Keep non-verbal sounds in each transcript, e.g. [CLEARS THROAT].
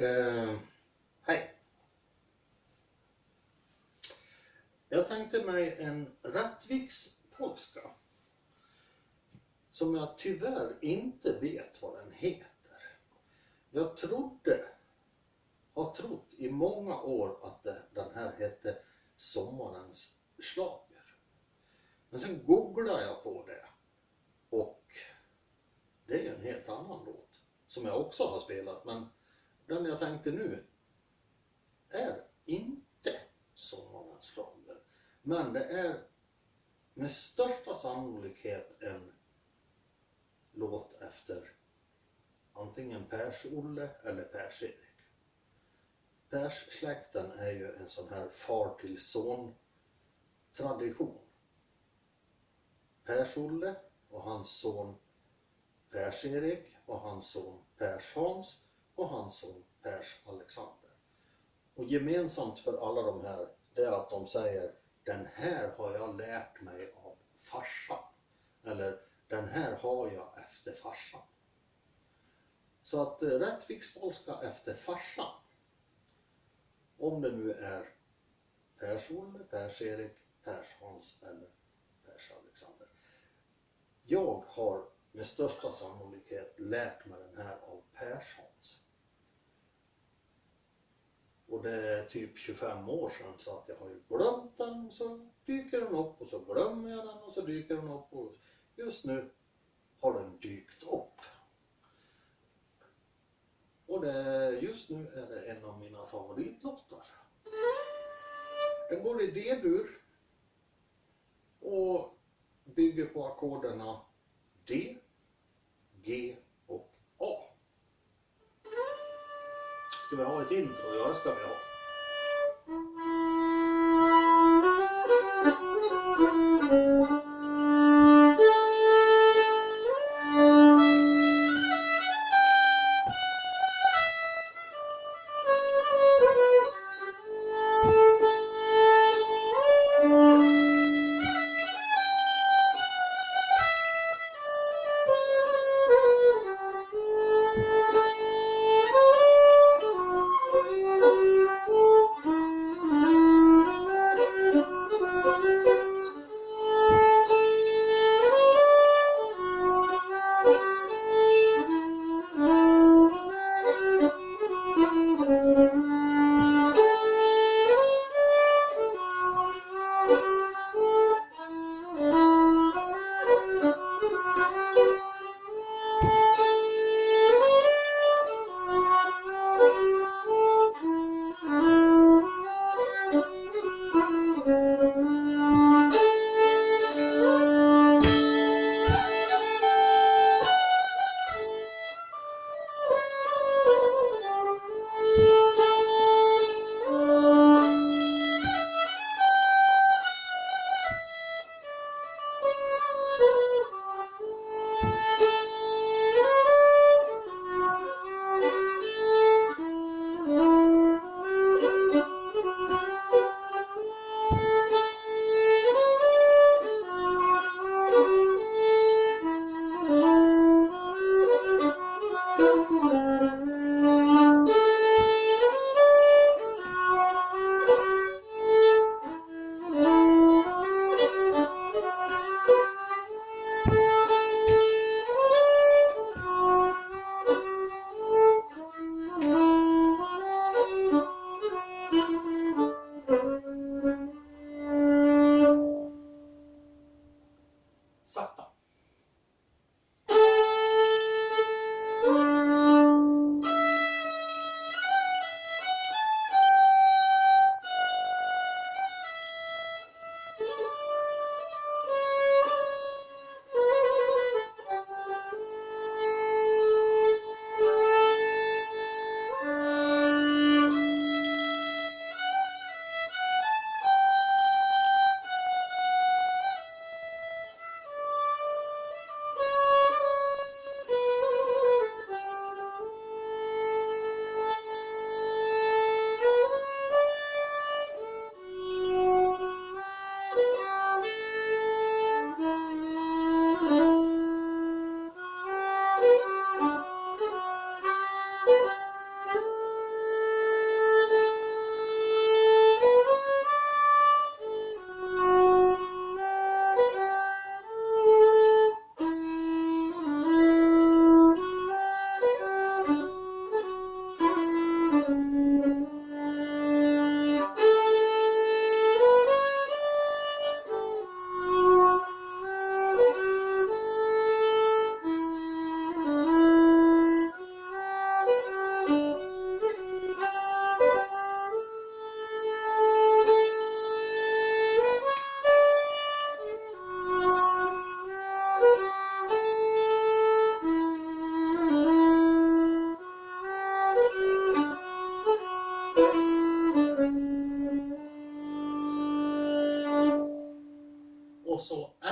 Uh, hej. Jag tänkte mig en Rattviks polska. Som jag tyvärr inte vet vad den heter. Jag trodde, har trott i många år att det, den här hette Sommarens slager. Men sen googlade jag på det och det är en helt annan låt som jag också har spelat men den jag tänkte nu är inte Sommarens schlager. Men det är med största sannolikhet en låt efter antingen Pers-Olle eller Pers-Erik. Pers-släkten är ju en sån här far till son tradition. Pers-Olle och hans son Pers-Erik och hans son Pers-Hans och hans son Pers-Alexander. Och gemensamt för alla de här det är att de säger den här har jag lärt mig av farsan. Eller den här har jag efter farsan. Så att eh, Rättvikspolska efter farsan. Om det nu är Pers-Olle, Pers-Erik, Pers-Hans eller Pers-Alexander. Jag har med största sannolikhet lärt mig den här av Pers-Hans. Och det är typ 25 år sedan så att jag har ju glömt den och så dyker den upp och så glömmer jag den och så dyker den upp och just nu har den dykt upp. Och det, just nu är det en av mina favoritlåtar. Den går i D-dur och bygger på ackorden D, G Ska vi ha ett intro? Ja, det ska vi ha.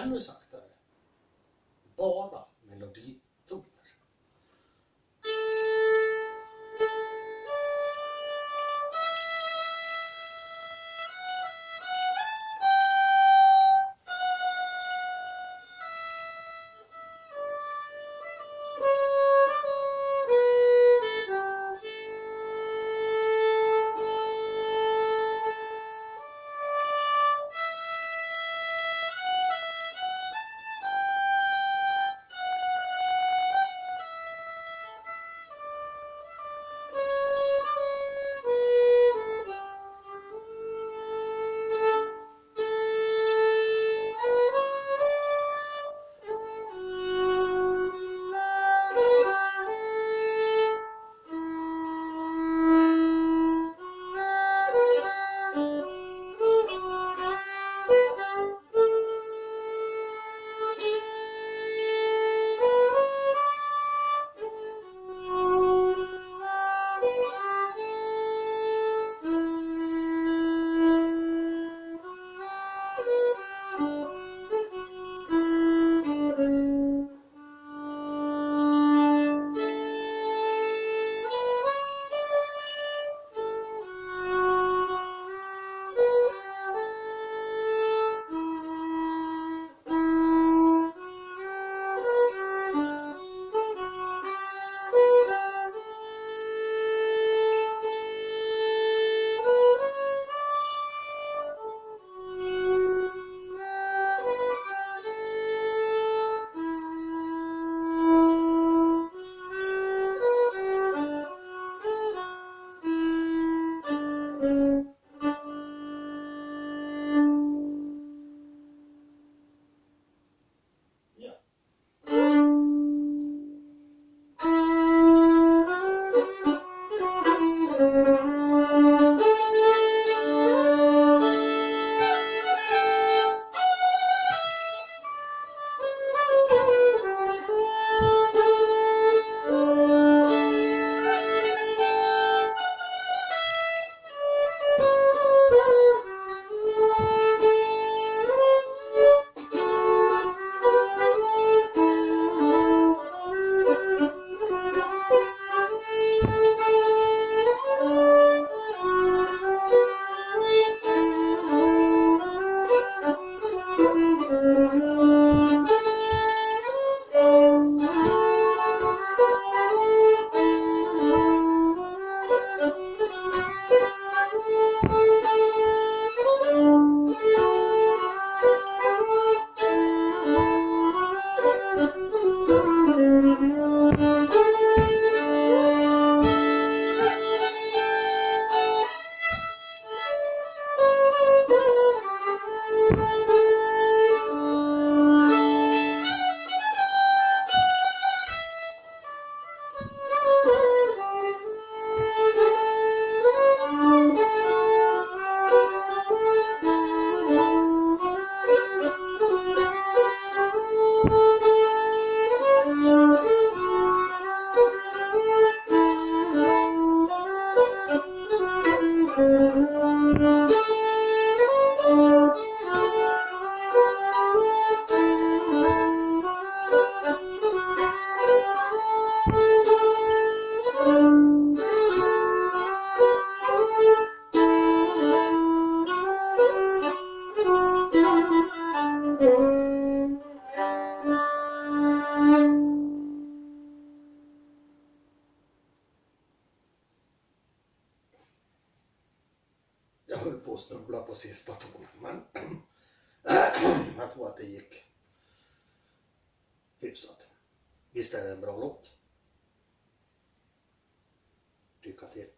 Angelsacht. höll på att snubbla på sista tonen men [CLEARS THROAT] jag tror att det gick hyfsat. Visst är det en bra låt? Lycka till!